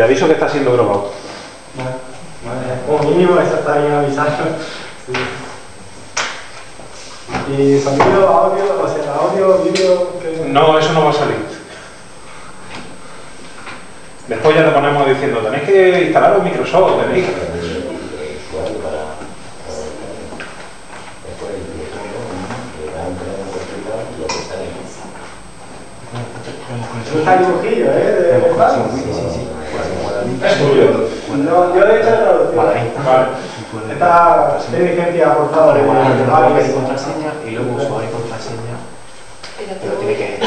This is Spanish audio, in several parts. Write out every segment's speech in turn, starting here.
Te aviso que está siendo grabado. Vale, vale. Como mínimo eso está bien avisado. Sí. Y sonido, audio, o sea, audio, vídeo. No, eso no va a salir. Después ya te ponemos diciendo, tenéis que instalar un Microsoft, tenéis está el ¿eh? De. Es tuyo. No, yo he hecho la traducción. Vale. Esta inteligencia aportada de Nombre y contraseña y luego usuario y contraseña. Pero tiene que.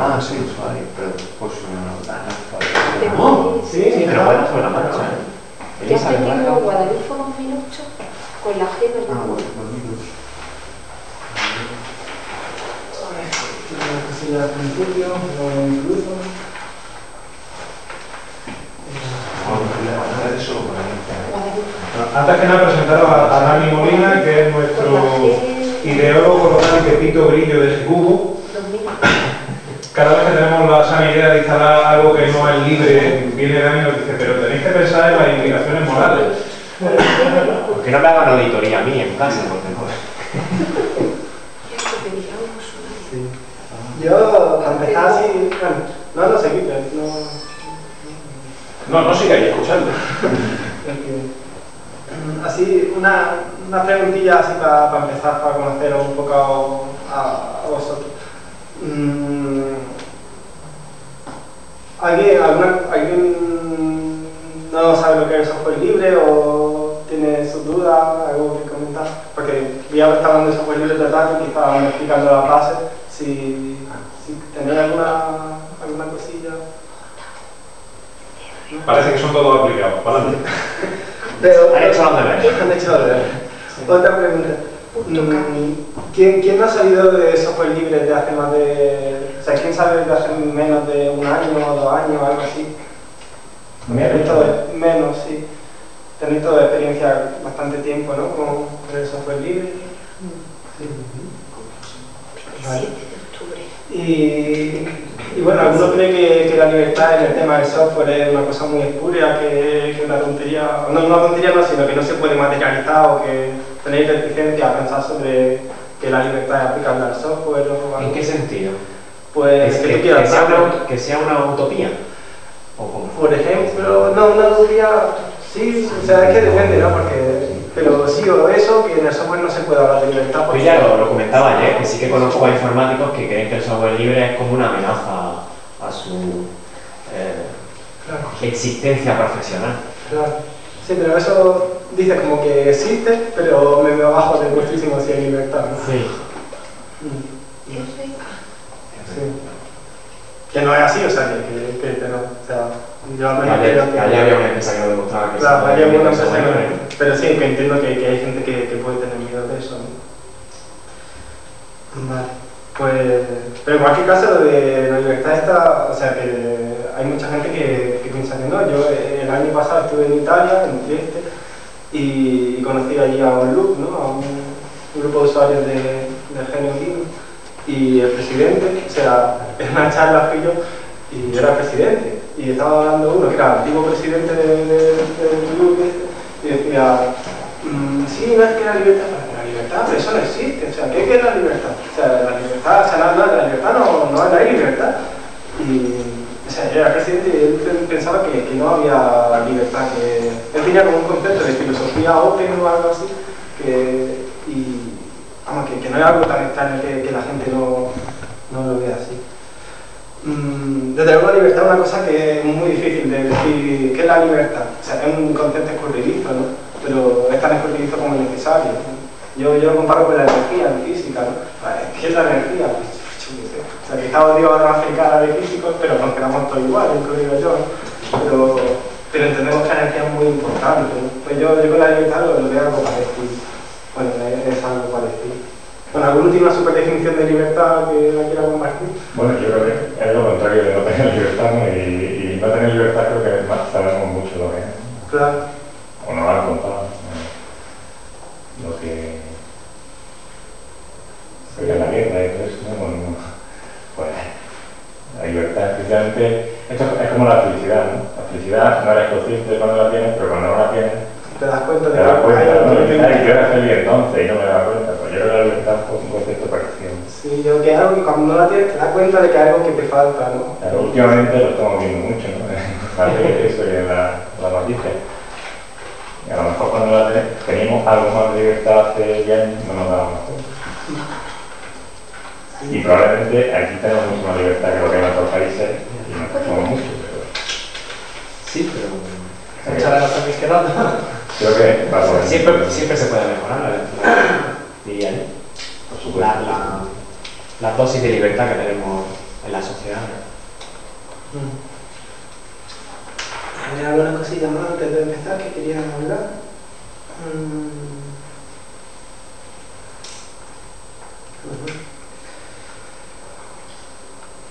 Ah, sí, usuario, pero pues no. No, sí, sí, Pero no. bueno, sobre la marcha, ¿eh? Ya Elisa, tengo ¿verdad? Guadalupe 2008 con la G, ¿verdad? Ah, bueno, pues mira. Una cosilla al principio, luego incluso. Guadalupe. Antes que nada presentaros a, a Dani Molina, que es nuestro ideólogo local y Pepito Grillo de. 2000. Cada vez que tenemos la sana idea de instalar algo que no es libre, viene Dani y nos dice, pero tenéis que pensar en las implicaciones morales. ¿Por qué no me hagan auditoría a mí en casa? Porque no. Sí. Yo, para empezar así, bueno, no, no qué, no. No, no sigáis escuchando. Así, una, una preguntilla así para, para empezar, para conoceros un poco a, a vosotros. Mm, ¿Alguien, alguna, ¿Alguien no sabe lo que es el software libre o tiene sus dudas, algo que comentar? Porque ya está hablando de software libre rato, quizá vamos explicando la base. Si, si tenéis alguna, alguna cosilla. Parece que son todos aplicados. Para. Pero, Han hecho los deberes. Han hecho los deberes. Otra pregunta. Mm, ¿Quién, ¿Quién no ha salido de software libre de hace más de... O sea, ¿quién sabe de hace menos de un año o dos años o algo así? Menos, sí. Tenéis toda experiencia bastante tiempo, ¿no? Con, con el software libre. Sí. Vale. 7 de octubre. Y, y bueno, algunos creen que, que la libertad en el tema del software es una cosa muy espuria, que, que una tontería, no una tontería no, sino que no se puede materializar o que tenéis reticencia a pensar sobre que la libertad es aplicable al software o algo. ¿En qué sentido? Pues ¿Es que, que, tú quieras que sea una, que sea una utopía? ¿O cómo? Por ejemplo, no, una utopía, sí, o sea, es que depende, ¿no? Porque, pero sí o eso, que en el software no se puede hablar de libertad. Yo porque- ya lo, lo comentaba ayer, que sí que conozco a informáticos que creen que el software libre es como una amenaza su eh, Claro. existencia profesional. Claro. Sí, pero eso dice como que existe, pero me veo abajo del muchísimo si hay libertad. ¿no? Sí. Mm, Yo soy sí. Que no es así, o sea, que, que, que- que no. O sea, yo al menos creo que. ayer había una empresa que lo demostraba que Claro, que el empresa que no. Pero sí, que entiendo que, que hay gente que, que puede tener miedo de eso. ¿no? Vale. Pues, pero en cualquier caso, lo de la libertad está, o sea, que hay mucha gente que, que piensa que no. Yo eh, el año pasado estuve en Italia, en Trieste, y, y conocí allí a un loop, ¿no? A un, grupo de usuarios de, de genio. Y el presidente, o sea, en una charla fui yo y yo era presidente. Y estaba hablando uno que era el antiguo presidente de- de- del loop este, y decía, Mm, sí, no es que la libertad, la libertad, pero eso no existe. O sea, ¿qué, qué es la libertad? La libertad, o sea, no, la libertad no, no, hay libertad. Y, o sea, yo era presidente y él pe- pensaba que, que no había libertad, que él tenía como un concepto de filosofía open o algo así, que, y, vamos, que, que no es algo tan extraño que, que la gente no, no lo vea así. Mm, Desde luego la libertad es una cosa que es muy difícil de decir qué es la libertad. O sea, es un concepto escurridizo, ¿no? Pero es tan escurridizo como necesario. Yo, yo lo comparo con la energía en física, ¿no? Vale, ¿Qué es la energía? O sea, quizá no hace cara de físicos, pero nos quedamos todos igual, incluido yo. Pero, pero entendemos que la energía es muy importante. Pues yo, yo con la libertad lo, lo veo algo parecido. Bueno, es, es algo parecido. Bueno, ¿alguna última super definición de libertad que la quiera compartir? Bueno, yo creo que es lo contrario de no tener libertad. Y, y no tener libertad creo que más, sabemos mucho lo que es. Claro. como la felicidad, ¿no? La felicidad no eres consciente cuando la tienes, pero cuando no la tienes, te das cuenta de te ¿no? Yo era feliz entonces y no me daba cuenta. Pues yo creo que la libertad fue un concepto parecido. Sí, yo que es algo que cuando no la tienes te das cuenta de que hay algo que te falta, ¿no? Pero últimamente lo estamos viendo mucho, ¿no? Eso y en la, la noticia. Y a lo mejor cuando la tenés, teníamos algo más de libertad hace 10 años, no nos dábamos cuenta. Y probablemente aquí tenemos mucha más libertad que lo que en otros países y nos costamos mucho. Pero Sí, pero Muchas gracias también quedando. creo que va siempre, siempre se puede mejorar, la, la- diría yo. Por La, supuesto. la, la dosis de libertad que tenemos en la sociedad. ¿Hay alguna cosilla más antes de empezar que querían hablar? Mm.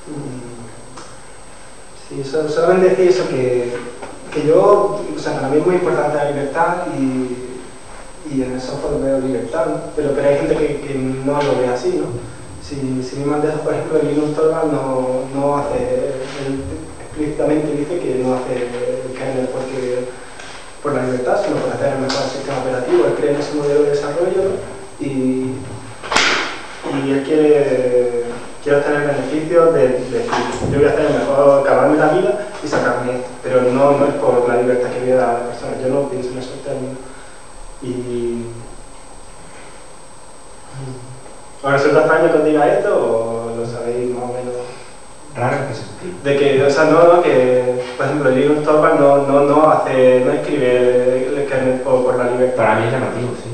Mm. Sí, so- solamente decir eso, que, que yo, o sea, para mí es muy importante la libertad y, y en el software veo libertad, pero, pero hay gente que, no lo ve así, ¿no? Si, si mi mandejo, por ejemplo, el Linux Torvald no, no hace, él explícitamente dice que no hace el kernel porque, por la libertad, sino por hacer el mejor sistema operativo, él cree en ese modelo de desarrollo y, y él quiere, quiere obtener beneficios de, de yo voy a hacer el mejor, acabarme la vida pero no, no es por la libertad que voy a dar a la persona, yo no pienso en esos términos. Y... ¿Os resulta extraño que os diga esto o lo sabéis más o menos? Raro qué sentido. De que, o sea, no, no, que, por ejemplo, el Linux Torvald no, no, no hace, no escribe el kernel por, por la libertad. Para mí es llamativo, sí.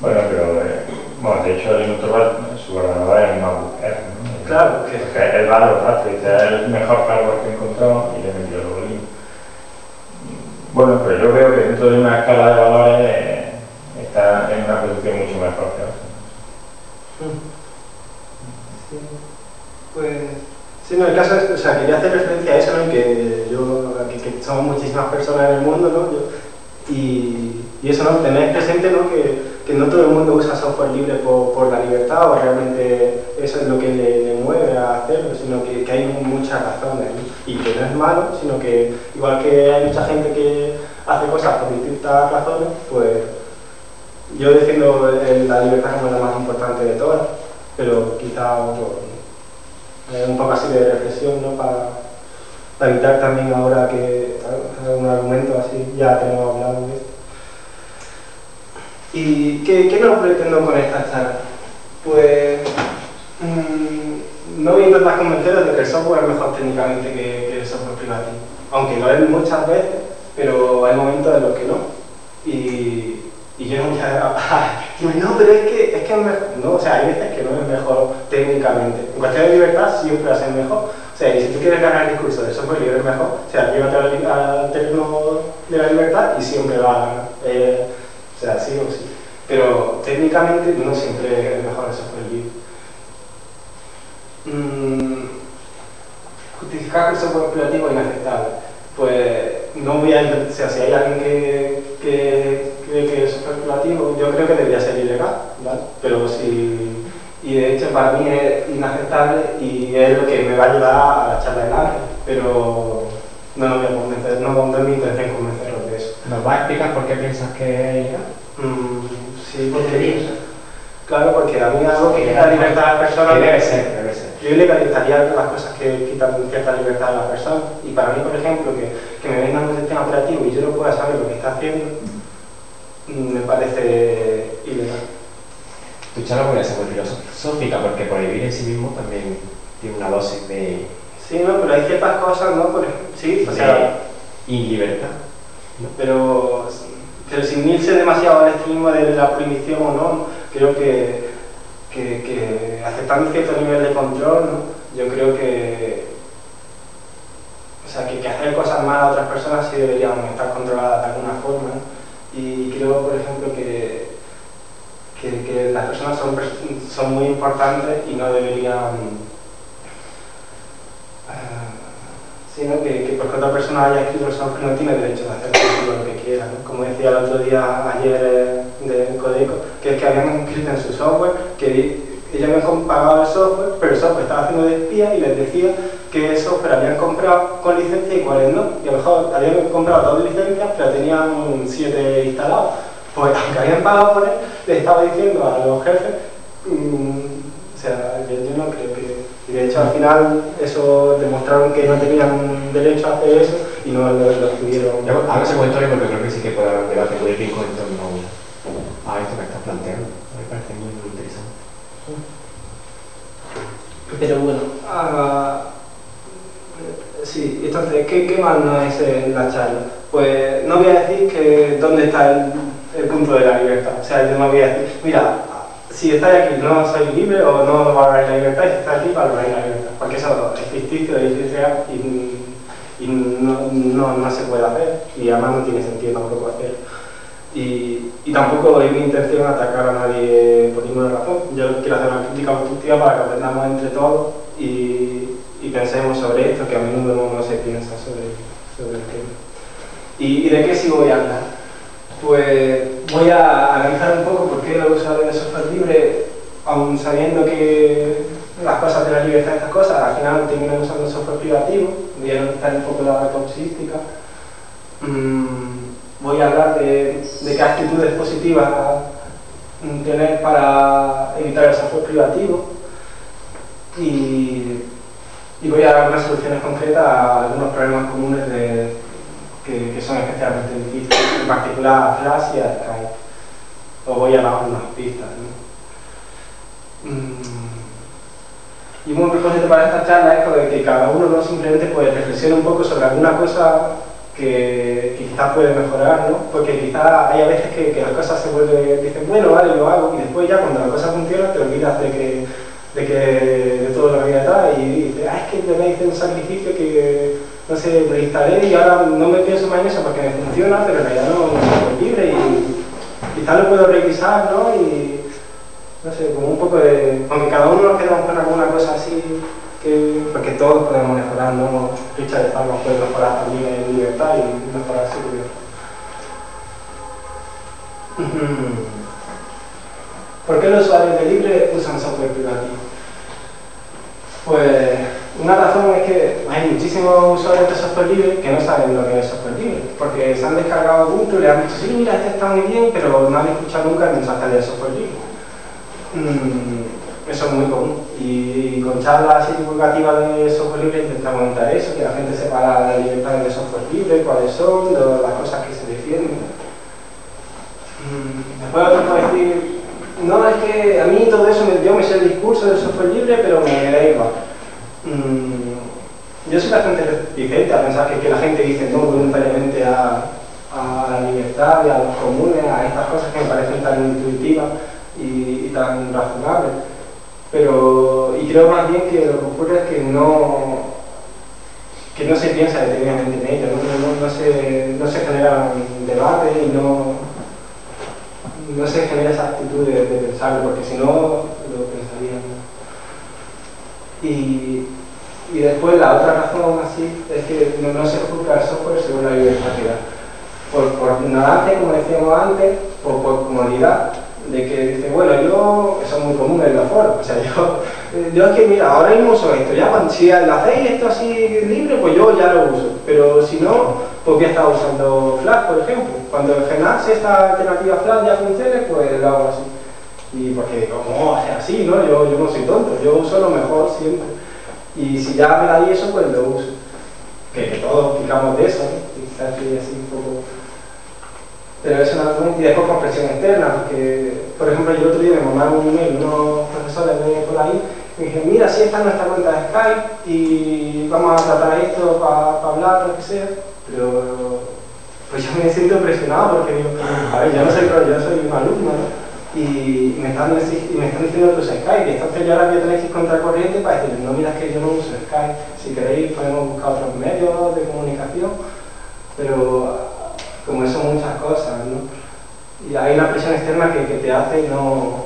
Bueno, pero eh, bueno, de hecho el Linux Torvald, su ordenador es MacBook Air. Claro, que él va a los dice, es el mejor hardware que he encontrado y le metió luego Linux. Bueno, pero yo veo que dentro de una escala de valores eh, está en una posición mucho mejor que otros. Sí, pues sí, no, el caso es, o sea, quería hacer referencia a eso, ¿no? Y que yo, que, que somos muchísimas personas en el mundo, ¿no? Yo- y, y eso, ¿no? Tener presente, ¿no? Que, que no todo el mundo usa software libre por, por la libertad o realmente eso es lo que le, mueve a hacerlo, sino que, hay muchas razones. Y que no es malo, sino que igual que hay mucha gente que hace cosas por distintas razones, pues yo defiendo la libertad como la más importante de todas, pero quizá pues, eh, un poco así de reflexión, ¿no? Para, evitar también ahora que algún argumento así, ya tenemos hablado de esto. ¿Y qué, qué no pretendo con esta charla? Pues mm, no voy a intentar de que el software es mejor técnicamente que, el software privativo, aunque lo es muchas veces, pero hay momentos en los que no. Y, y yo a... digo, no, pero es que, es que mejor. No, o sea, hay veces que no es mejor técnicamente. En cuestión de libertad siempre va a ser mejor. O sea, y si tú quieres ganar el discurso del software libre es mejor, o sea, llévate al, terreno de la libertad y siempre va a. Eh, o sea, sí o sí. Pero técnicamente no siempre es mejor el software libre. Mm, justificar que el software privativo es inaceptable. Pues no voy a o sea, si hay alguien que, que cree que el software privativo, yo creo que debería ser ilegal, ¿vale? Pero si, y de hecho para mí es inaceptable y es lo que me va a ayudar a la charla del ángel, pero no lo voy a convencer, no, no es mi intención convencerlos de eso. ¿Nos va a explicar por qué piensas que es ilegal? Mm, sí, porque, claro, porque a mí algo que quita libertad a las personas... Debe ser. Yo ilegalizaría las cosas que quitan cierta libertad a las personas. Y para mí, por ejemplo, que, que me vendan un sistema operativo y yo no pueda saber lo que está haciendo, mm, me parece ilegal. Tu charla podría ser muy filosófica porque prohibir en sí mismo también tiene una dosis de, Sí, no, pero hay ciertas cosas, ¿no? Por ejemplo, sí, o sea, de ilibertad. pero, pero sin irse demasiado al extremo de la prohibición o no, creo que, que, aceptando cierto nivel de control, yo creo que, o sea, que, hacer cosas malas a otras personas sí deberían estar controladas de alguna forma. Y creo, por ejemplo, que, que, las personas son, son muy importantes y no deberían... ah, sino que, que porque otra persona haya escrito el software no tiene derecho de hacer lo que quiera. ¿no? Como decía el otro día, ayer eh, de Codeco, que es que habían escrito en su software que ellos habían pagado el software, pero el software estaba haciendo de espía y les decía que software habían comprado con licencia y cuáles no. Y a lo mejor habían comprado dos licencias, pero tenían siete instalados. Pues aunque habían pagado por él, le estaba diciendo a los jefes, mm, o sea, yo, yo no creo de hecho al final eso demostraron que no tenían derecho a hacer eso y no lo, lo pudieron... Yo, ahora se cuento porque creo que sí que puede haber un debate político en torno a esto que estás planteando. Me parece muy, muy interesante. Pero bueno, ah, sí, entonces, ¿qué, qué más no es en la charla? Pues no voy a decir que dónde está el, el punto de la libertad. O sea, yo no voy a decir, mira, si estáis aquí no sois libre o no valoráis la libertad, si estáis aquí valoráis la libertad. Porque eso es ficticio, es y, y no, no, no se puede hacer y además no tiene sentido tampoco hacerlo. Y, y, tampoco es mi intención atacar a nadie por ninguna razón. Yo quiero hacer una crítica constructiva para que aprendamos entre todos y, y pensemos sobre esto, que a menudo no, se piensa sobre, sobre el tema. ¿Y, ¿Y, de qué sí voy a hablar? Pues voy a analizar un poco por qué los usuarios de software libre, aun sabiendo que las cosas de la libertad estas cosas, al final terminan usando software privativo, voy a analizar un poco la toxística. Mm, voy a hablar de, qué actitudes positivas tener para evitar el software privativo y, voy a dar unas soluciones concretas a algunos problemas comunes que, que, son especialmente difíciles, en particular a Flash y a Os voy a dar unas pistas. ¿no? Y un propósito para esta charla es que cada uno no simplemente pues, reflexione un poco sobre alguna cosa que, quizás puede mejorar, ¿no? Porque quizás hay a veces que, que, las cosas se vuelven, dicen, bueno, vale, lo hago, y después ya cuando la cosa funciona te olvidas de que, de, que, de todo lo que había atrás y dices, ah, es que me hice un sacrificio que, no sé, lo instalé y ahora no me pienso más en eso porque me funciona, pero en realidad no, no soy libre y quizás lo puedo revisar, ¿no? Y, no sé, como un poco de... Aunque cada uno nos quedamos con alguna cosa así que, porque todos podemos mejorar, ¿no? Richard Palma puede mejorar también en libertad y mejorar seguridad. ¿Por qué los usuarios de Libre usan software privativo? Pues una razón es que hay muchísimos usuarios de software libre que no saben lo que es software libre, porque se han descargado Ubuntu y le han dicho, sí, mira, este está muy bien, pero no han escuchado nunca el mensaje de software libre. Mm, eso es muy común. Y, con charlas divulgativas de software libre intentamos montar eso, que la gente sepa las libertades de software libre, cuáles son, las cosas que se defienden. Mm, después otro puede decir, no, es que a mí todo eso, yo me sé el discurso del software libre, pero me da igual. Mm, yo soy bastante reticente a pensar que, que, la gente dice no voluntariamente a, a la libertad y a los comunes, a estas cosas que me parecen tan intuitivas y, tan razonables. Pero, y creo más bien que lo que ocurre es que no, que no se piensa detenidamente en ello, no, no, no, se, no se genera un debate y no, no se genera esa actitud de, de pensarlo, porque si no lo pensarían. Y, y después la otra razón así es que no, se juzga el software según la da. Por, por ignorancia, como decíamos antes, o por comodidad, de que dice, bueno, yo, eso es muy común en los foros, o sea, yo, yo es que, mira, ahora mismo uso esto, ya cuando, si hacéis esto así libre, pues yo ya lo uso, pero si no, pues voy a estar usando Flash, por ejemplo, cuando en Genasi esta alternativa Flash ya funcione, pues lo hago así, y porque como es así, ¿no? Yo, yo no soy tonto, yo uso lo mejor siempre, y si ya me da ahí eso, pues lo uso, que, todos picamos de eso, ¿no? y así, un poco pero es una y después con presión externa, porque, por ejemplo, yo otro día me mandaron un email unos profesores de por ahí me dijeron, mira, si esta es nuestra cuenta de Skype y vamos a tratar esto para pa hablar, lo que sea, pero pues yo me siento presionado porque digo, a ver, yo no soy, yo soy un alumno, ¿no? Y me, están, y me están diciendo que usa Skype, y entonces yo ahora voy a que ir contracorriente para decirles, no, mira, es que yo no uso Skype, si queréis podemos buscar otros medios de comunicación, pero como eso muchas cosas, ¿no? Y hay una presión externa que, que te hace no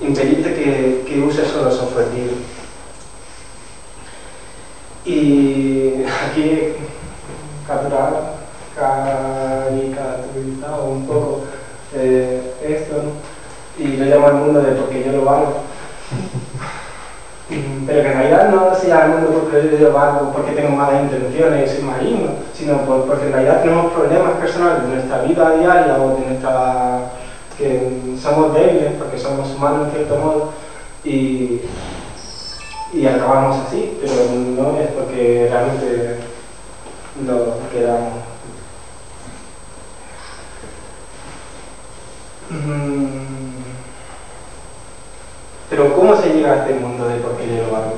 impedirte que, que uses solo software libre. Y aquí capturar, caricaturizado un poco eh, esto, ¿no? Y lo llamo al mundo de porque yo lo valgo. Pero que en realidad no se llama el mundo porque yo llevo algo, porque tengo malas intenciones y soy maligno, sino por- porque en realidad tenemos problemas personales de nuestra vida diaria o de nuestra... que somos débiles porque somos humanos en cierto modo y, y acabamos así, pero no es porque realmente lo queramos. Mm. Pero ¿cómo se llega a este mundo de por yo lo hago?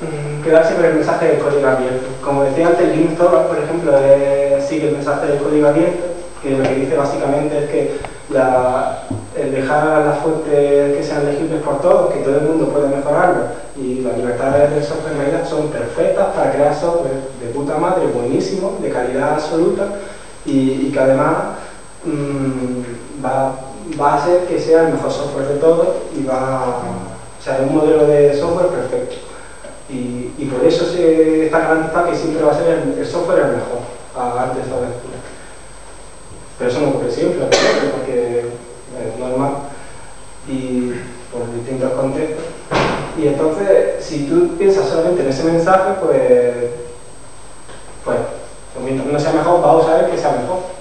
Mm, Quedarse con el mensaje del código abierto. Como decía antes, Torvalds, por ejemplo, sigue el mensaje del código abierto, que lo que dice básicamente es que el dejar las fuentes que sean legibles por todos, que todo el mundo puede mejorarlo, y las libertades del software realidad son perfectas para crear software de puta madre, buenísimo, de calidad absoluta, y, que además mm, va, va a hacer que sea el mejor software de todos y va a, o sea, un modelo de software perfecto. Y, por eso se está garantizado que siempre va a ser el, el software el mejor, antes o después. Pero eso no ocurre siempre, porque es normal y por distintos contextos. Y entonces, si tú piensas solamente en ese mensaje, pues, pues, pues mientras no sea mejor, vamos a ver que sea mejor.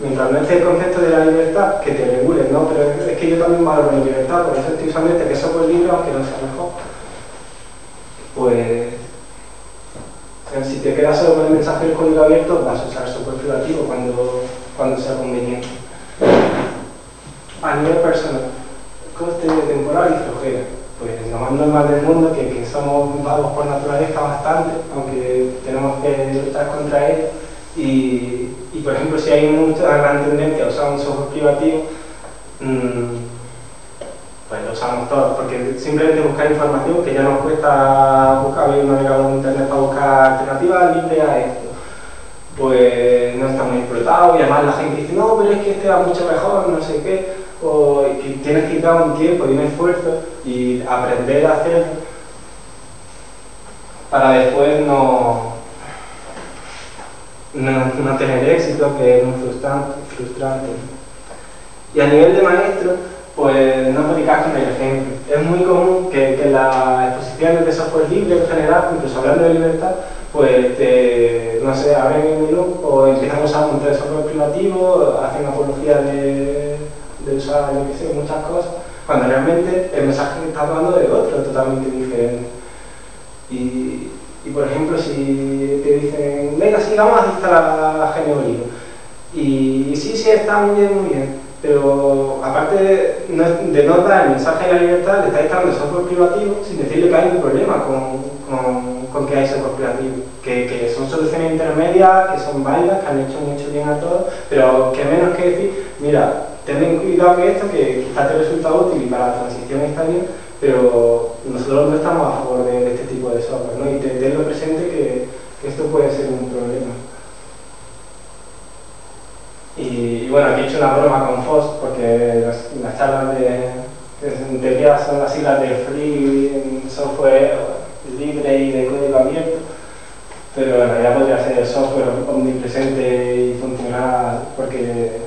Mientras no esté el concepto de la libertad, que te regule, ¿no? Pero es que yo también valoro la libertad, por eso estoy usando este que software libre, aunque no sea mejor. Pues, si te quedas solo con el mensaje del código abierto, vas a usar software privativo cuando, cuando sea conveniente. A nivel personal, coste temporal y flojera. Pues lo más normal del mundo, que, que somos vagos por naturaleza bastante, aunque tenemos que luchar contra ello. Y, y, por ejemplo, si hay mucha gran tendencia a usar un software privativo, mm, pues lo usamos todos, porque simplemente buscar información que ya nos cuesta buscar, un navegador en internet para buscar alternativas libres a esto, pues no está muy explotado y además la gente dice, no, pero es que este va mucho mejor, no sé qué, o que tienes que dar un tiempo y un esfuerzo y aprender a hacerlo para después no, no, no tener éxito, que es muy frustrante. Y a nivel de maestro, pues no predicar con el ejemplo. Es muy común que, que las exposiciones de software libre en general, incluso hablando de libertad, pues te, no sé, abren el menú o empiezan a usar un montón software privativo, hacen apología de, de usar, yo qué sé, muchas cosas, cuando realmente el mensaje que está dando es otro, totalmente diferente. Y, y, por ejemplo, si te dicen, venga, sí, vamos a instalar GNU y, y sí, sí, está muy bien, muy bien, pero aparte de no, dar el mensaje de la libertad, le está instalando software privativo sin decirle que hay un problema con, con, con que hay software privativo, que, que son soluciones intermedias, que son válidas, que han hecho mucho bien a todos, pero que menos que decir, mira, ten cuidado que esto, que quizás te resulta útil y para la transición está bien, pero nosotros no estamos a favor de, de este tipo de software, ¿no? Y tenerlo presente que, esto puede ser un problema. Y, bueno, aquí he hecho una broma con FOSS porque las, las charlas de, que en teoría son las siglas de Free Software libre y de código abierto, pero en realidad podría ser software omnipresente y funcional porque,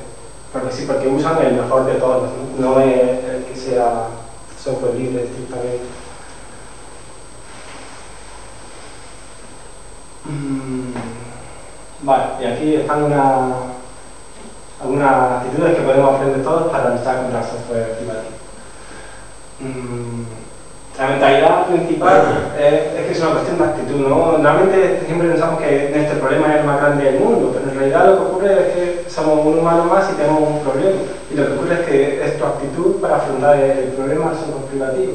porque sí, porque usan el mejor de todos, no, es libre estrictamente. Mm, vale, y aquí están una, algunas actitudes que podemos aprender todos para luchar contra el software privativo. La mentalidad principal es, es, que es una cuestión de actitud, ¿no? Normalmente siempre pensamos que este problema es el más grande del mundo, pero en realidad lo que ocurre es que somos un humano más y tenemos un problema. Y lo que ocurre es que es tu actitud para afrontar el problema del software privativo.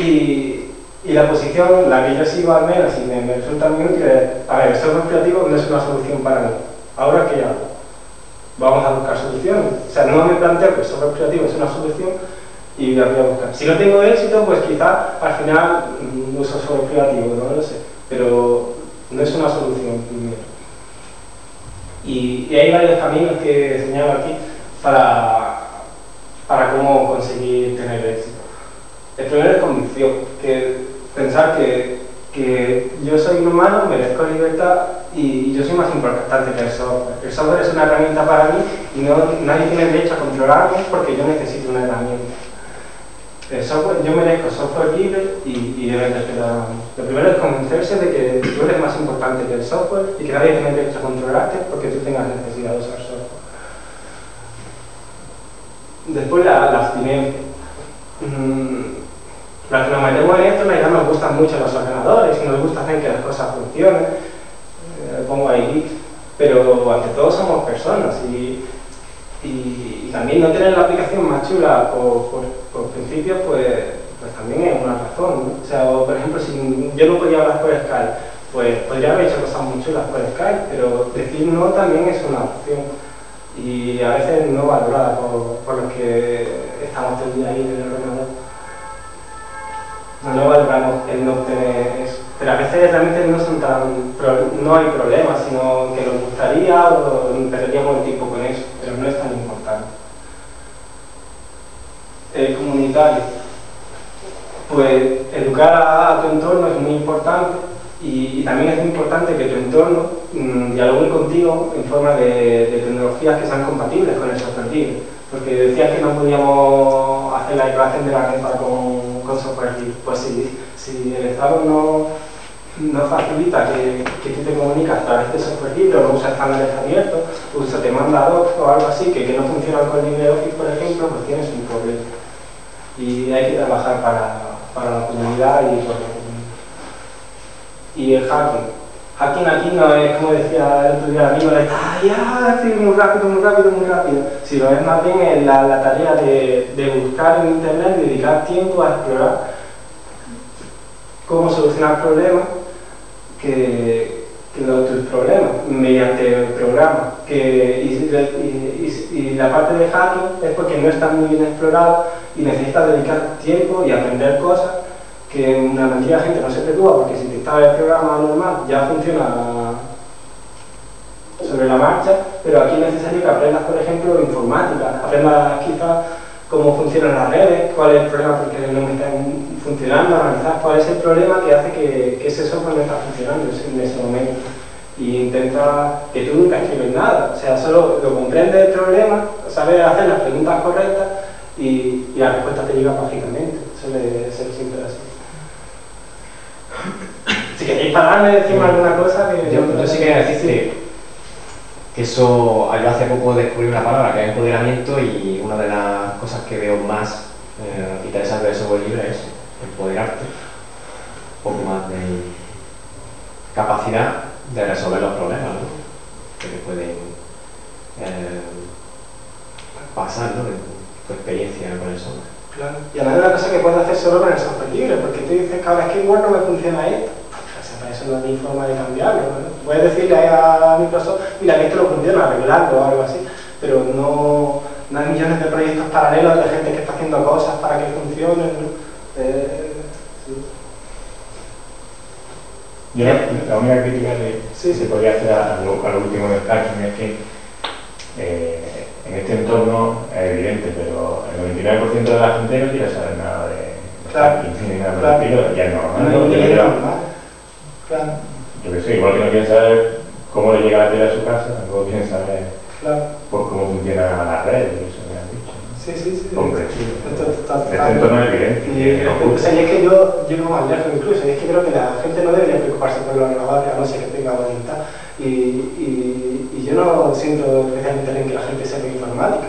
Y, y, la posición, la que yo sigo al menos y me, me resulta muy útil es, a ver, software privativo no es una solución para mí. Ahora, ¿qué hago? Vamos a buscar soluciones. O sea, no me planteo que el software privativo es una solución y la voy a buscar. Si no tengo éxito, pues quizá al final mm, uso software privativo, no lo sé. Pero no es una solución primero. Y, hay varios caminos que he señalo aquí para, para cómo conseguir tener éxito. El primero es convicción, que pensar que, que yo soy un humano, merezco libertad y yo soy más importante que el software. El software es una herramienta para mí y no, nadie tiene derecho a controlarme porque yo necesito una herramienta. El software, yo merezco software libre y, y deben respetar. Lo primero es convencerse de que tú eres más importante que el software y que nadie tiene derecho a controlarte porque tú tengas necesidad de usar software. Después la, la abstinencia. Mm, los que nos metemos en esto, ya nos gustan mucho los ordenadores y nos gusta hacer que las cosas funcionen. Eh, pongo ahí pero ante todo somos personas y también no tener la aplicación más chula por, por, por principio, pues, pues también es una razón. O sea, por ejemplo, si yo no podía hablar por Skype, pues podría haber hecho cosas muy chulas por Skype, pero decir no también es una opción y a veces no valorada por, por los que estamos todo el día ahí en el ordenador. No valoramos el no obtener eso. Pero a veces realmente no son tan no hay problemas, sino que nos gustaría o perderíamos el tiempo con eso, pero no es tan El comunitario. Pues educar a, tu entorno es muy importante y, también es muy importante que tu entorno mmm, dialogue contigo en forma de, tecnologías que sean compatibles con el software libre. Porque decías que no podíamos hacer la declaración de la renta con, con software libre. Pues si, si el Estado no, no facilita que, que, tú te comunicas a través de software libre no usas estándares abiertos, se te manda o algo así que, que no funcionan con LibreOffice, por ejemplo, pues tienes un problema. Y hay que trabajar para, para la comunidad y por. Y el hacking. Hacking aquí no es, como decía el otro día el amigo, de ya, sí, muy rápido, muy rápido, muy rápido. Sino es más bien en la, la tarea de, de buscar en internet, dedicar tiempo a explorar cómo solucionar problemas que, que los, tus problemas mediante programas. Que, y, y, y, la parte de hacking es porque no está muy bien explorado y necesitas dedicar tiempo y aprender cosas que una cantidad de gente no se preocupa porque si te instala el programa normal ya funciona sobre la marcha, pero aquí es necesario que aprendas, por ejemplo, informática, aprendas quizás cómo funcionan las redes, cuál es el problema porque no me están funcionando, analizar cuál es el problema que hace que, que ese software no está funcionando en ese momento. Y intenta que tú nunca escribes nada, o sea, solo lo comprendes el problema, sabes hacer las preguntas correctas y, y la respuesta te llega mágicamente. Suele ser siempre así. Si queréis pararme, decirme alguna cosa que... Yo, yo sí quería decir que, eso, yo hace poco descubrí una palabra que es empoderamiento y una de las cosas que veo más eh, interesantes del software libre es empoderarte, un poco más de capacidad de resolver los problemas ¿no? que te pueden eh, pasar ¿no? Tu experiencia con el software. Claro. Y además es una cosa que puedes hacer solo con el software libre, porque tú dices que ahora es que igual no me funciona esto. O sea, para eso no hay forma de cambiarlo. ¿no? Puedes decirle a Microsoft, mira, que esto no funciona, arreglarlo o algo así, pero no, no hay millones de proyectos paralelos de gente que está haciendo cosas para que funcionen. ¿no? Eh, sí. Yo la, la, única crítica que sí, sí. se podría hacer a, a, lo, a lo último del hacking es que eh, en este entorno es evidente, pero el 99% de la gente no quiere saber nada de, claro. ni nada claro. estilo, ya es normal. No, ¿no? no, claro, yo que sé, igual que no quieren saber cómo le llega la tele a su casa, tampoco quieren saber por cómo funciona la red, y eso me han dicho. Sí, sí, sí. Este entorno es evidente. Y, o sea, y es que yo llego más lejos incluso, y es que creo que la gente no debería preocuparse por los ordenadores, a no ser que tenga voluntad. Y, y, y yo no siento especialmente bien que la gente sepa informática.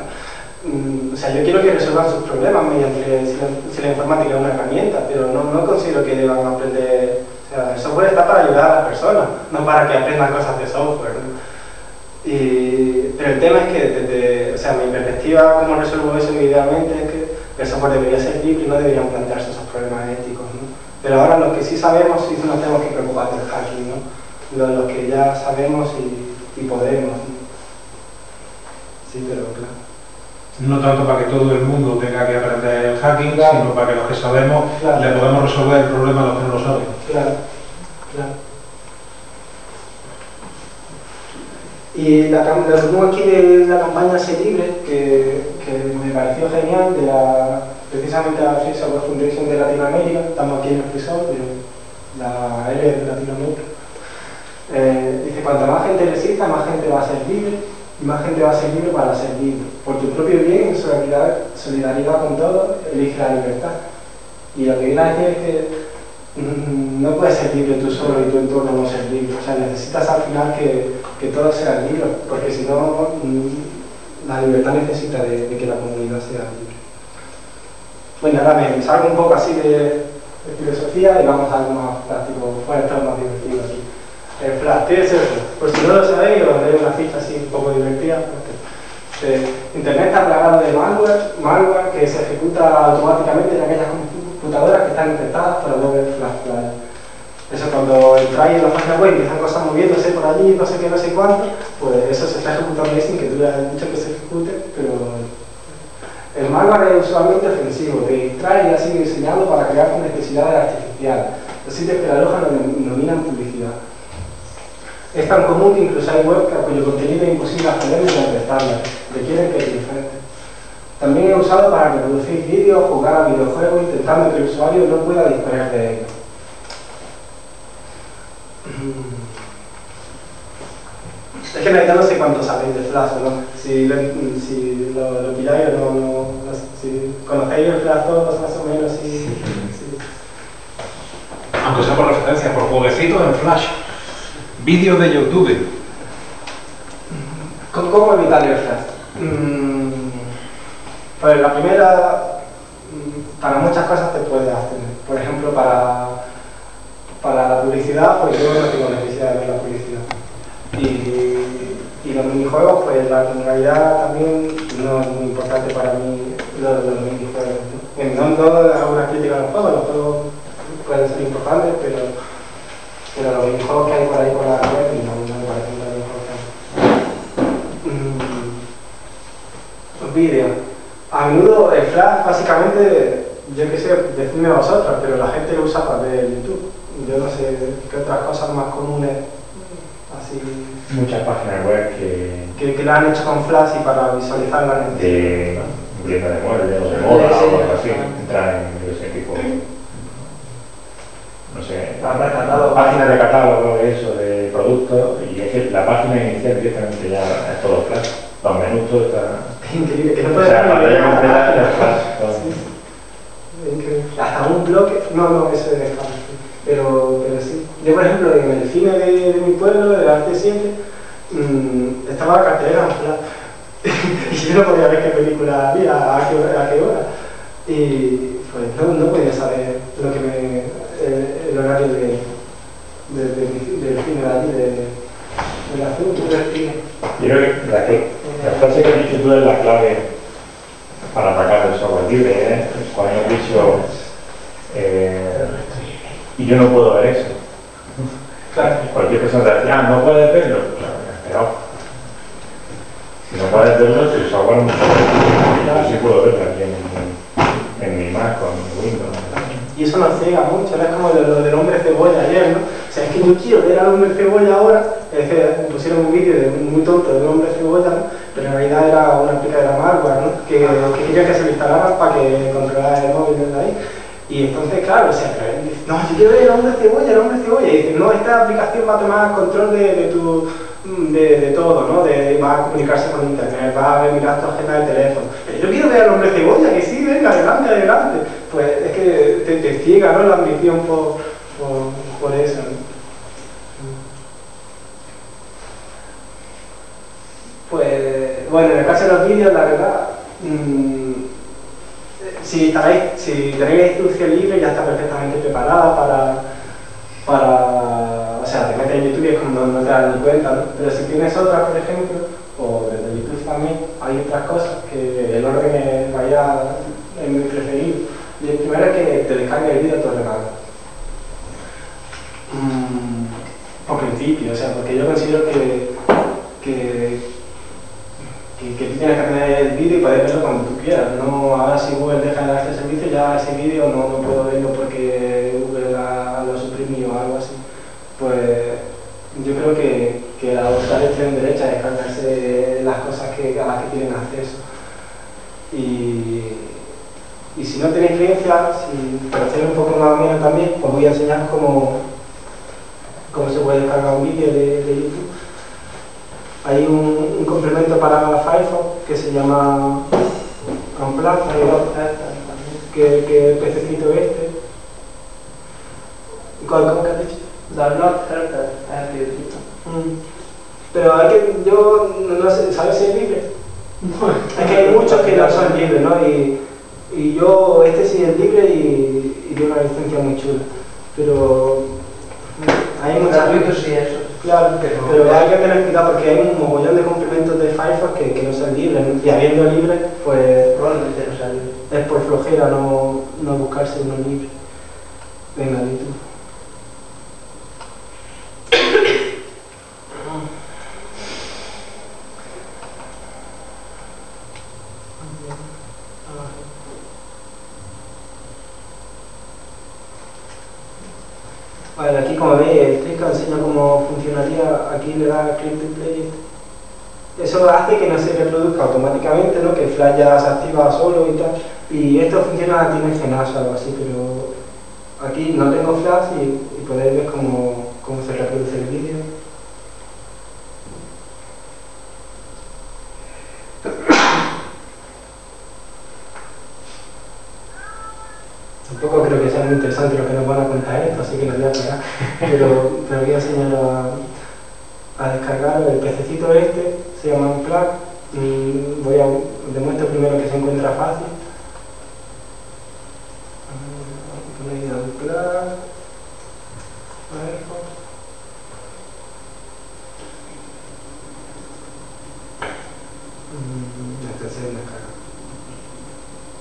Mm, O sea, yo quiero que resuelvan sus problemas mediante si la, si la informática es una herramienta, pero no, no considero que deban aprender. O sea, el software está para ayudar a las personas, no para que aprendan cosas de software. ¿no? Y, pero el tema es que desde, o sea, mi perspectiva, como resuelvo eso idealmente, es que el software debería ser libre y no deberían plantearse esos problemas éticos. ¿no? Pero ahora los que sí sabemos, sí nos tenemos que preocupar del hacking, ¿no? Los, los que ya sabemos y, y podemos. ¿no? Sí, pero claro. No tanto para que todo el mundo tenga que aprender el hacking, Claro. sino para que los que sabemos Claro. le podamos resolver el problema a los que no lo saben. Claro, claro. Y la, lo que pongo aquí de la campaña Sé Libre, que, que me pareció genial, de la, precisamente la Free Software Foundation de Latinoamérica, estamos aquí en el FreeSoft, de la L de Latinoamérica. Eh, dice, cuanta más gente resista, más gente va a ser libre, y más gente va a ser libre para ser libre. Por tu propio bien, en solidaridad, solidaridad con todos, elige la libertad. Y lo que viene a decir es que mm, no puedes ser libre tú solo y tu entorno no ser libre. O sea, necesitas al final que, que todos sean libres, porque si no, mm, la libertad necesita de, que la comunidad sea libre. Bueno, ahora me salgo un poco así de, de filosofía y vamos a algo más práctico, puede estar más divertido aquí. El Flash, ¿qué es eso? Por si no lo sabéis, os daré una ficha así un poco divertida. eh, Internet está plagado de malware, malware que se ejecuta automáticamente en aquellas computadoras que están infectadas por Adobe Flash Player. Eso cuando entráis en la página web y empiezan cosas moviéndose por allí, no sé qué, no sé cuánto, pues eso se está ejecutando ahí sin que tú le dicho que se ejecute, pero el malware es usualmente ofensivo, te distrae y ha sido diseñado para crear con necesidades artificiales. Los sitios que la alojan lo denominan publicidad. Es tan común que incluso hay web cuyo contenido es imposible acceder ni detectarla, requieren que te. También es usado para reproducir vídeos, jugar a videojuegos, intentando que el usuario no pueda disponer de ellos. Es que en realidad no sé cuánto sabéis de Flash, ¿no? Si lo, si lo, lo pilláis o no, no, si conocéis el Flash todos más o menos, si, si- Aunque sea por referencia, por jueguecitos en Flash. Vídeos de YouTube. ¿Cómo, evitar flash? Mm, pues la primera, mm, para muchas cosas te puedes abstener. Por ejemplo, para, para la publicidad, pues yo no tengo necesidad de ver la publicidad. Y, y los minijuegos, pues la, realidad también no es muy importante para mí los, los minijuegos. No, no hago una crítica a los juegos, los juegos pueden ser importantes, pero, pero los minijuegos que hay por ahí por la web no, no me parecen tan importantes. Mm, Los vídeos. A menudo el flash, básicamente, yo qué sé, decidme vosotros, pero la gente lo usa para ver YouTube. Yo no sé qué otras cosas más comunes, así, Muchas páginas web que que, que lo han hecho con flash y para visualizar la de tienda de muebles o de moda o algo así, en sé, Ah, de catálogo. páginas de catálogo, eso, de productos, y es que la página inicial directamente ya es todo flash. Los menús todo está. Increíble, que no O sea, pantalla completa sí. Increíble. Hasta un bloque, no, no, eso es pero, pero sí. Yo, por ejemplo, en el cine de, de mi pueblo, de Arte 7, mm, estaba la cartelera y yo no podía ver qué película había, a qué, hora- a qué hora. Y pues no, no podía saber lo que me, el, el horario de, de, de del cine de de, asunto del cine. Yo creo que la, la frase que dicho tú es la clave para atacar el software libre, ¿eh? Cuando has dicho, eh, y yo no puedo ver eso. Claro. Cualquier persona te decía, ah, no puedes verlo. Claro, si no puedes verlo, tu software no Yo sí puedo verlo aquí en, en, en mi Mac con. Y eso nos ciega mucho, no es como lo, lo del hombre cebolla ayer, ¿no? O sea, es que yo quiero ver al hombre cebolla ahora, es que pusieron un vídeo de muy tonto de un hombre cebolla, ¿no? Pero en realidad era una aplica de la malware, ¿no? Que, que quería que se lo instalaran para que controlara el móvil desde ahí. Y entonces, claro, o sea, dice, no, yo quiero ver el hombre cebolla, el hombre cebolla. Y dice, no, esta aplicación va a tomar control de, de tu de, de todo, ¿no? Va a comunicarse con internet, va a mirar tu agenda de teléfono. Pero yo quiero ver al hombre cebolla, que sí, venga, adelante, adelante. Pues es que te, ciega, ¿no? La ambición por, por, por eso. Pues, bueno, en el caso de los vídeos, la verdad, mm, si, tenéis, si tenéis instrucción libre ya está perfectamente preparada para, para o sea, te metes en YouTube y es como no, te das ni cuenta, ¿no? Pero si tienes otras, por ejemplo, o desde YouTube también, hay otras cosas que el orden vaya, es mi preferido. Y el primero es que te descargue el vídeo a tu ordenador. Mm, por principio, o sea, porque yo considero que, que, que, tú tienes que tener el vídeo y poder verlo cuando tú quieras. No, ahora si Google deja de dar este servicio, ya ese vídeo no, no puedo verlo porque Google lo suprimió o algo así. Pues yo creo que, que adoptar el tren derecha es descargarse las cosas que, a las que tienen acceso. Y, y si no tenéis experiencia, si conocéis un poco más o menos también, os voy a enseñar cómo, cómo se puede descargar un vídeo de, de YouTube. Hay un, un complemento para Firefox que se llama Unplug, que, que el pececito este, ¿Cuál, ¿Cómo que has dicho? Download Helper. Mm. Pero hay que, yo no, no sé, ¿sabes si es libre? Es que hay muchos que no son libres, ¿no? Y, y yo, este sí es libre y, y tiene una licencia muy chula. Pero mm, hay muchas sí, eso. Claro, pero hay que tener cuidado porque hay un mogollón de complementos de Firefox que, que no son libres. ¿no? Y habiendo libres, pues Probablemente no sea libre. es por flojera no, no buscarse uno libre. Venga, di tú. Vale, aquí como veis, el clic enseña cómo funcionaría, aquí le da click to play. Eso que no se reproduzca automáticamente, ¿no? que flash ya se activa solo y tal. Y esto funciona, tiene GNAS o algo así, pero aquí no tengo flash y, y podéis ver cómo, cómo se reproduce el vídeo. Tampoco creo que sea muy interesante lo que nos van a contar esto, así que lo voy a parar. Pero te voy a enseñar a, descargarlo. El pececito este se llama. Mm, Voy a demuestro primero que se encuentra fácil. Firefox. Mm, Este.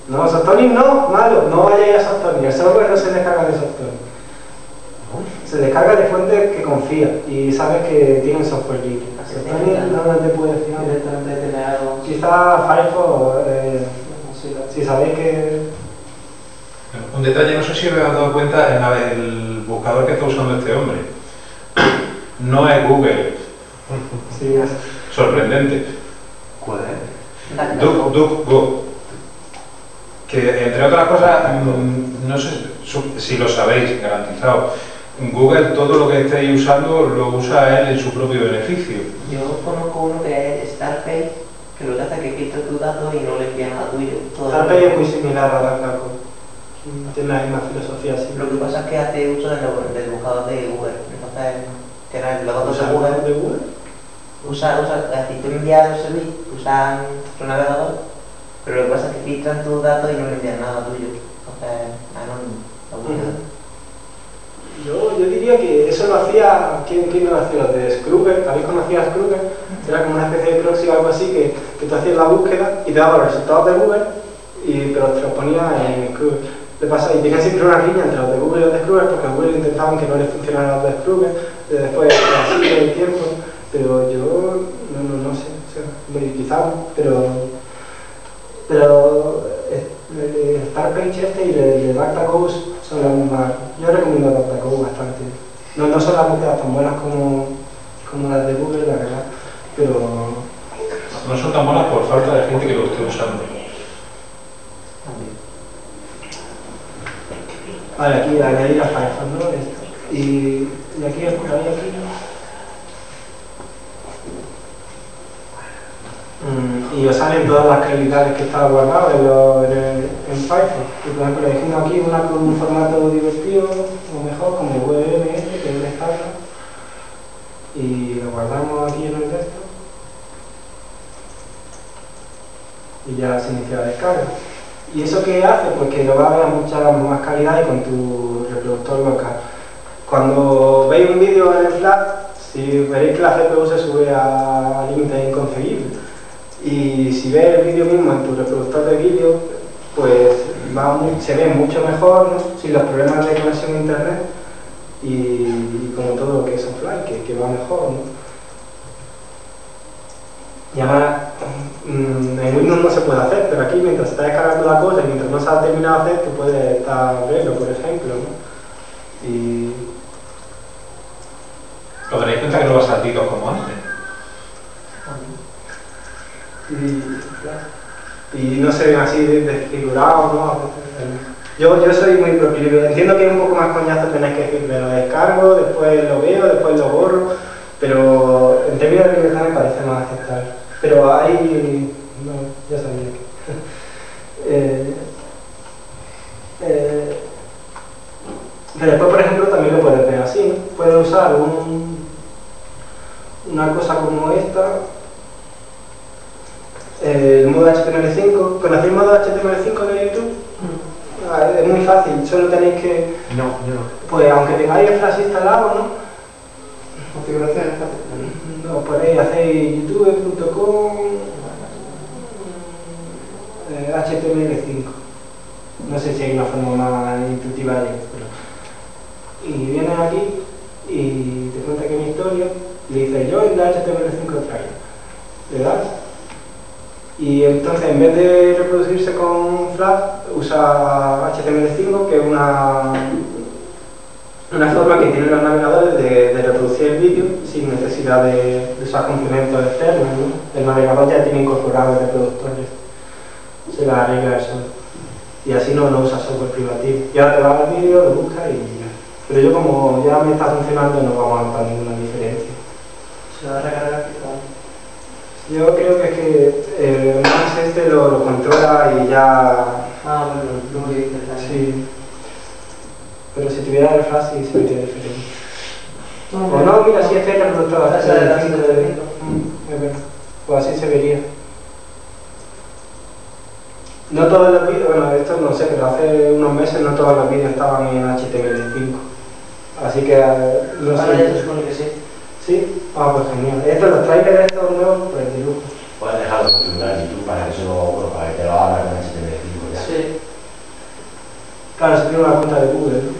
No, Softonic no, malo, no vayáis a Softonic, el software no se descarga de Softonic. Se descarga de fuentes que confía y sabes que tienen software libre. Te fiar. Directamente algo. Quizá Firefox, eh, si sabéis que... Un detalle, no sé si os habéis dado cuenta en el buscador que está usando este hombre. No es Google. Sí, es- Sorprendente. ¿Cuál es? DuckDuckGo. Que entre otras cosas, mm, no sé si lo sabéis, garantizado. Google todo lo que estéis usando lo usa él en su propio beneficio. Yo conozco uno que es Starpay, que lo que hace es que filtra tus datos y no le envía nada tuyo. Starpay es muy similar a DuckDuckGo. Tiene la misma filosofía así. Lo que pasa es que hace uso del, del buscador de Google. Entonces, tiene los datos ¿Usa de Google. de Google? Usa, usa, es decir, tú envías el servicio, usan tu navegador, pero lo que pasa es que filtran tus datos y no le envían nada tuyo. Entonces, anónimo. la búsqueda. Yo, yo diría que eso lo hacía, ¿quién, quién lo hacía? Los de Scrooger, ¿habéis conocido a Scrooger? Era como una especie de proxy o algo así que, que tú hacías la búsqueda y te daba los resultados de Google, y, pero te los ponía en Scrooger. Le pasa, y tenía siempre una riña entre los de Google y los de Scrooger porque Google intentaban que no les funcionaran los de Scrooger, y después así todo el tiempo, pero yo no, no, no sé, o sea, me- quizá, pero, pero eh, el Starpage este y el de DuckDuckGo son las mismas. Yo recomiendo DuckDuckGo bastante. No, no son las búsquedas tan buenas como, como las de Google, la verdad, pero No son tan buenas por falta de gente que lo esté usando. Vale, aquí añadir a Firefox, ¿no? Esto. Y, y aquí, por ahí, aquí. Mm, y os salen todas las calidades que están guardadas en, lo- en, el- en. Y por ejemplo, elegimos aquí una con un formato divertido, o mejor, como WMS, que es descarga. Y lo guardamos aquí en el texto. Y ya se inicia la descarga. ¿Y eso qué hace? Pues que lo va a ver a mucha más calidad y con tu reproductor local. Cuando veis un vídeo en el flash, si veréis que la CPU se sube a límites inconcebibles. Y si ves el vídeo mismo en tu reproductor de vídeo, pues se ve mucho mejor, ¿no? sin los problemas de conexión a internet y, como todo lo que es offline, que, que va mejor. ¿no? Y además, mm, en Windows no se puede hacer, pero aquí mientras se está descargando la cosa y mientras no se ha terminado de hacer, tú puedes estar verlo, por ejemplo. ¿no? Y ¿Os daréis cuenta que no va saltitos como antes? Y, y no se ven así de- desfigurados, ¿no? Yo, yo soy muy proclive, entiendo que es un poco más coñazo tener que decir, me lo descargo, después lo veo, después lo borro, pero en términos de libertad me parece más aceptable. Pero hay... ya sabía que... Eh, eh, pero después, por ejemplo, también lo puedes usar un, una cosa como esta, el modo HTML5. ¿Conocéis el modo HTML5 de YouTube? Ah, Es muy fácil, solo tenéis que, No, yo no. pues aunque tengáis el Flash instalado, ¿no? Configuración es fácil. Ponéis, hacéis youtube.com eh, HTML5. No sé si hay una forma más intuitiva de esto, pero... Y vienes aquí y te cuenta que mi historia le dices yo en la HTML5 trailer. Le das y entonces en vez de reproducirse con Flash usa HTML5 que es una una forma que tienen los navegadores de, reproducir el vídeo sin necesidad de, usar complementos externos. ¿no? El navegador ya tiene incorporado el reproductor, se la arregla eso. Y así no, no usa software privativo. Y ahora te vas al vídeo, lo buscas y ya. Pero yo como ya me está funcionando no vamos a notar ninguna diferencia. Se va a recargar. Yo creo que es que eh, Max este lo, lo controla y ya... Ah, bueno, luego que dices Sí. Pero si tuviera el flash sí se vería diferente. No, O no, mira, si es el reproductor Esa es la HTML5 cinta de- de cinco. Mm, es verdad. Pues así se vería. No todos los vídeos, bueno, esto no sé, pero hace unos meses no todos los vídeos estaban en HTML5. Así que, eh, no Ahora ya se sé. supone que sí. Sí, ah, pues genial. Estos, los trailers estos nuevos, pues de lujo. Puedes dejarlo configurar en YouTube para que eso, bueno, para que te lo haga con HTML5 ya. Sí. Claro, se tiene una cuenta de Google, ¿no?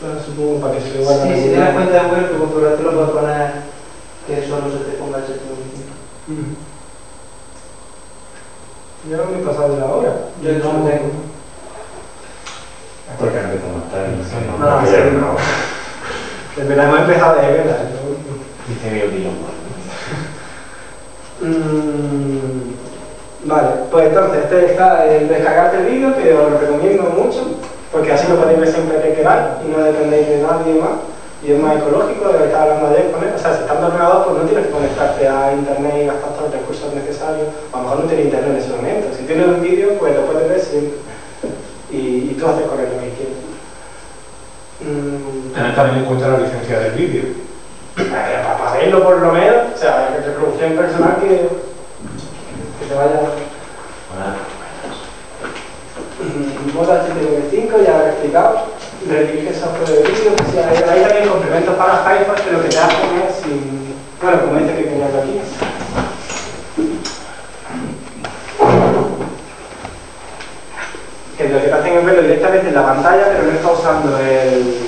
Claro, supongo para que se le guarde. Sí, si tienes cuenta de Google, tu configuración lo puedes poner que solo se te ponga HTML5. Ujú. Yo no me he pasado de la hora. Yo no lo tengo. Porque no empezamos estar No, no, sí, no. Verdad hemos empezado de velas. Dice mi opinión. Mm, vale, pues entonces este está el descargarte el vídeo que os lo recomiendo mucho porque así lo podéis ver siempre que queráis y no dependéis de nadie más y es más ecológico de lo que estaba hablando ayer con él. O sea, si estás en ordenador pues no tienes que conectarte a internet y gastar todos los recursos necesarios. A lo mejor no tienes internet en ese momento. Si tienes un vídeo pues lo puedes ver siempre y, y tú haces con él lo que quieras. Mm, Tener también en cuenta la licencia del vídeo. eh, para, verlo por lo menos, o sea, que reproducción personal que, que te vaya... Bueno, Modo HTML5, ya lo he explicado. Redirige software de vídeo, que sí, hay, hay también complementos para Firefox, que lo que te hacen es sin... Bueno, como dice que tenía yo aquí. Que lo que te hacen es verlo directamente en la pantalla, pero no está usando el,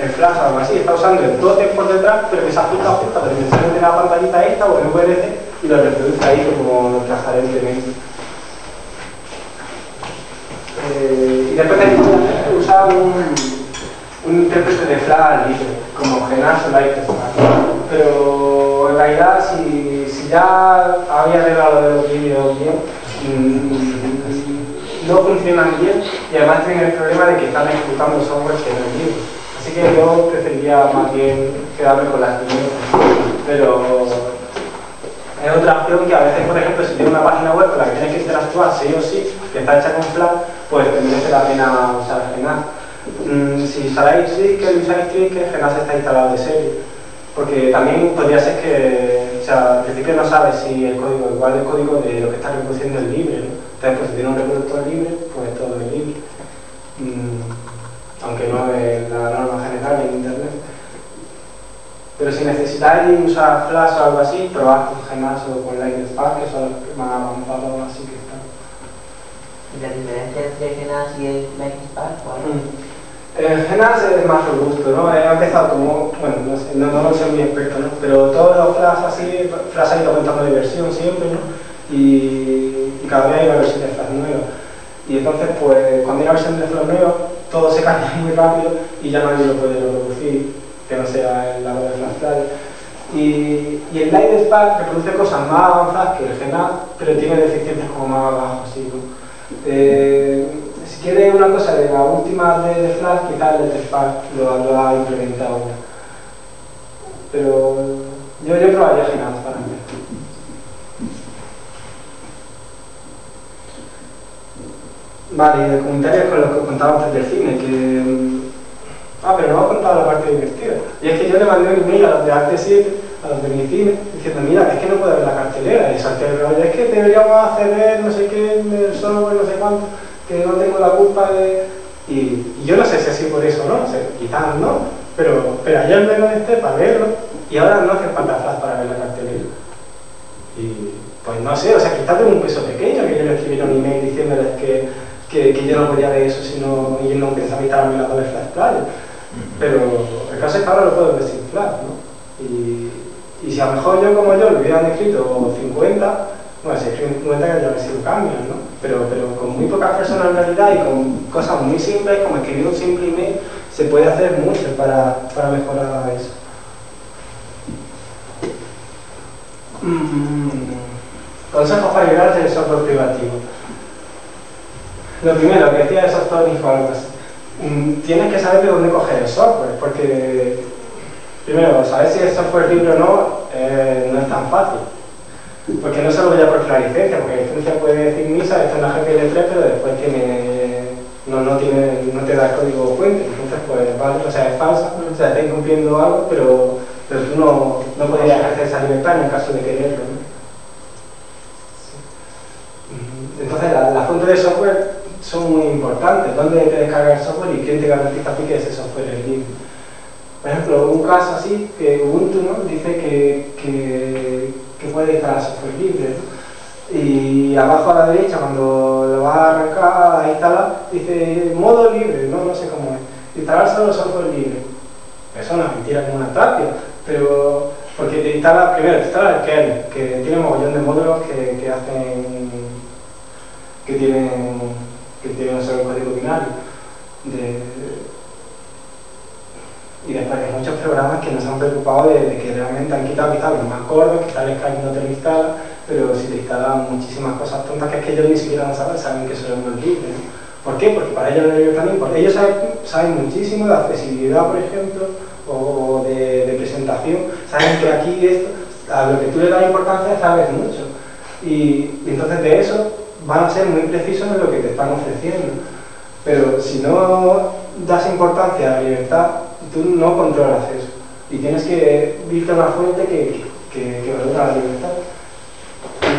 el flash o algo así, está usando el totem por detrás, pero que se ajusta a la dimensión de la pantallita esta o el VLC y lo reproduce ahí como transparentemente. Eh, y después hay que usar un, un intérprete de flash libre, como Genas o. Pero en realidad, si, si ya había arreglado de los vídeos bien, mm, no funcionan bien y además tienen el problema de que están ejecutando software que no es libre. Así que yo preferiría más bien quedarme con las primeras. Pero es otra opción que a veces, por ejemplo, si tienes una página web con la que tienes que interactuar sí o sí, que está hecha con Flash, pues te merece la pena usar Genas. Mm, si instaláis Twitter y usáis Twitter, Genas está instalado de serie. Porque también podría ser que, o sea, al principio no sabes si el código, igual el código de lo que estás reproduciendo es libre, ¿no? Entonces, pues si tiene un reproductor libre, pues todo es libre. Mm, aunque no es la norma general en Internet. Pero si necesitáis usar Flash o algo así, probad con Genas o con Lightning que son los más avanzados así que están. ¿Y la diferencia entre Genas y el Lightning Spark? ¿Cuál es? El Genas es más robusto, ¿no? He empezado como, bueno, no, sé, no, no soy muy experto, ¿no? Pero todos los Flash así, Flash ha ido aumentando de versión siempre, ¿no? Y, y cada vez hay una versión de Flash nueva. Y entonces, pues, cuando hay una versión de Flash nueva, todo se cambia muy rápido y ya nadie lo puede reproducir, que no sea el lado de Flash Player. Y, el Light Spark reproduce cosas más avanzadas que el Genas, pero tiene deficiencias como más abajo, así, ¿no? Eh, si quieres una cosa de la última de, Flash, quizás el Spark lo, ha implementado. Pero yo, yo probaría Genas para mí. Vale, y de comentarios con lo que contaba antes del cine, que... mm, Ah, pero no he contado la parte divertida. Y es que yo le mandé un email a los de Arte 7, a los de mi cine, diciendo, mira, es que no puedo ver la cartelera. Y salté el es que deberíamos hacer no sé qué, el software, no sé cuánto, que no tengo la culpa de... Y, yo no sé si así por eso no, o quizás no, pero, pero ayer me conecté para verlo y ahora no hace falta flash para ver la cartelera. Y pues no sé, o sea, quizás tengo un peso pequeño que yo le escribiera un email diciéndoles que, que, que yo no podía ver eso si no, y no pensaba instalarme la doble flash player. Pero el caso es que ahora lo puedo ver sin flash, ¿no? Y, y si a lo mejor yo como yo le hubieran escrito 50, bueno, si escriben 50 ya habría sido cambios, ¿no? Pero, pero con muy poca personalidad y con cosas muy simples, como escribir un simple email, se puede hacer mucho para, para mejorar eso. Mm, consejos para liberarte del software privativo. Lo primero, que decía de software informes. Mm, tienes que saber de dónde coger el software, porque primero, saber si es software libre o no eh, no es tan fácil. Porque no solo ya por la licencia, porque la licencia puede decir misa, esto es una GPL3, pero después tiene, no, no, tiene, no te da el código fuente, entonces pues vale, o sea, es falsa, o sea, está incumpliendo algo, pero, pero tú no, no podrías ejercer esa libertad en el caso de quererlo. ¿no? Entonces, la fuentes de software son muy importantes, dónde te descarga el software y quién te garantiza a ti que ese software es libre. Por ejemplo, un caso así, que Ubuntu ¿no? dice que, que, que puede instalar software libre. ¿no? Y abajo a la derecha, cuando lo vas a arrancar a instalar, dice modo libre, no, no sé cómo es. Instalar solo software libre. Eso es una mentira como una tapia, pero porque te instala, primero te instala el kernel, que tiene un mogollón de módulos que, que hacen, que tienen, que tienen un solo código binario. De, y después hay muchos programas que no se han preocupado de, de que realmente han quitado quizás los más gordos, quizás el Skype no te lo instala, pero si te instalan muchísimas cosas tontas que es que ellos ni siquiera saben, saben que eso es muy libre. ¿no? ¿Por qué? Porque para ellos no tan importante. Ellos saben, saben, muchísimo de accesibilidad, por ejemplo, o de, de, presentación. Saben que aquí esto, a lo que tú le das importancia sabes mucho. Y, y entonces de eso van a ser muy precisos en lo que te están ofreciendo. Pero si no das importancia a la libertad, tú no controlas eso. Y tienes que irte a una fuente que, que, valora la libertad.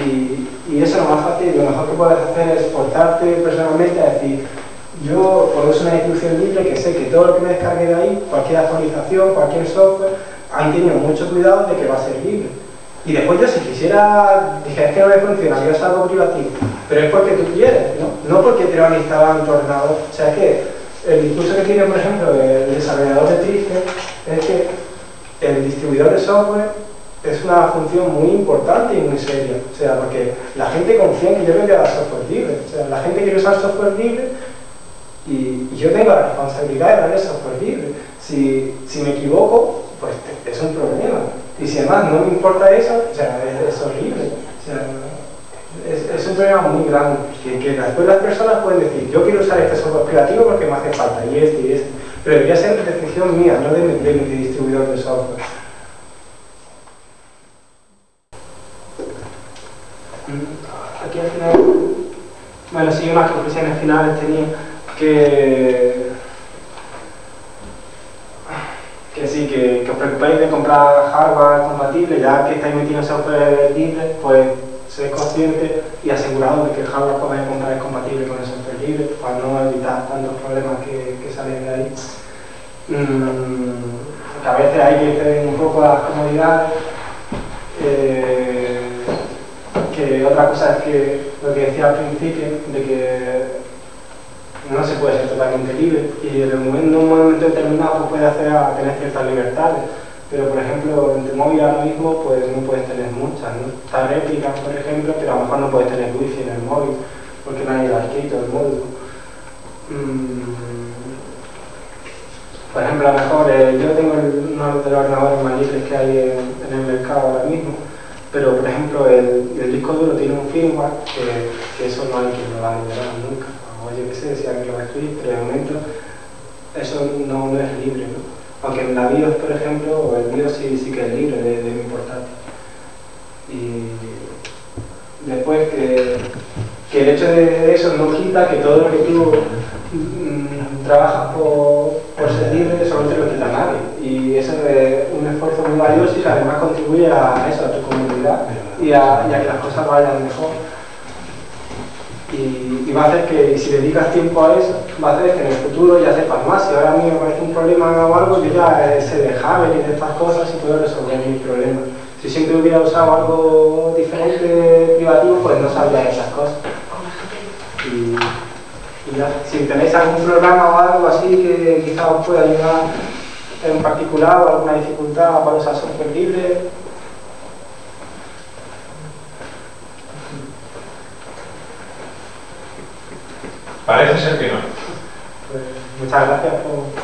Y, y, eso es lo más fácil, lo mejor que puedes hacer es portarte personalmente a decir, yo produce una distribución libre que sé que todo lo que me descargue de ahí, cualquier actualización, cualquier software, han tenido mucho cuidado de que va a ser libre. Y después yo si quisiera, dije, que no me funciona, yo es algo privativo, pero es porque tú quieres, ¿no? No porque te lo en tu ordenador. O sea, es que el discurso que tiene, por ejemplo, el desarrollador de Triste es que el distribuidor de software es una función muy importante y muy seria. O sea, porque la gente confía en que yo voy a dar software libre. O sea, la gente quiere usar software libre y, yo tengo la responsabilidad de darle software libre. Si, si me equivoco, pues es un problema. Y si además no me importa eso, o sea, es, es horrible. O sea, es, es, un problema muy grande. Que, que después las personas pueden decir, yo quiero usar este software creativo porque me hace falta, y este y este. Pero debería ser decisión mía, no de, de mi distribuidor de software. Aquí al final, bueno, sí, unas conclusiones finales tenía que que os preocupéis de comprar hardware compatible, ya que estáis metiendo software libre, pues sed conscientes y asegurados de que el hardware que vais a comprar es compatible con el software libre, para no evitar tantos problemas que, salen de ahí. Mm, a veces hay que ceder un poco a las comodidades. Eh, que otra cosa es que lo que decía al principio, de que no se puede ser totalmente libre y en, un momento determinado pues, puede hacer a tener ciertas libertades pero por ejemplo en tu móvil ahora mismo pues no puedes tener muchas ¿no? está réplica por ejemplo pero a lo mejor no puedes tener wifi en el móvil porque nadie lo ha escrito el módulo mm. por ejemplo a lo mejor eh, yo tengo uno de los ordenadores más libres que hay en, en, el mercado ahora mismo pero por ejemplo el, el disco duro tiene un firmware que, que eso no hay quien lo va a liberar nunca si alguien lo escribir, pero de eso no, no es libre, ¿no? Aunque en la BIOS, por ejemplo, el BIOS sí, sí que es libre de, de mi portátil. Y después que, que, el hecho de eso no quita que todo lo que tú mmm, trabajas por, por, ser libre solo te lo quita nadie. Y eso de, que además contribuye a eso, a tu comunidad y a, y que las cosas vayan mejor. Y, y va a hacer que, si dedicas tiempo a eso, va a hacer que en el futuro ya sepas más. Si ahora a mí me parece un problema o algo, yo ya eh, sé de Javel y de estas cosas y puedo resolver mis problemas. Si siempre hubiera usado algo diferente privativo, pues no sabría esas cosas. Y, ya, si tenéis algún programa o algo así que quizá os pueda ayudar en particular o alguna dificultad para usar software Parece ser que no. pues muchas gracias por.